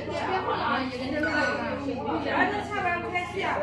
别碰了啊你那个儿那下边不啊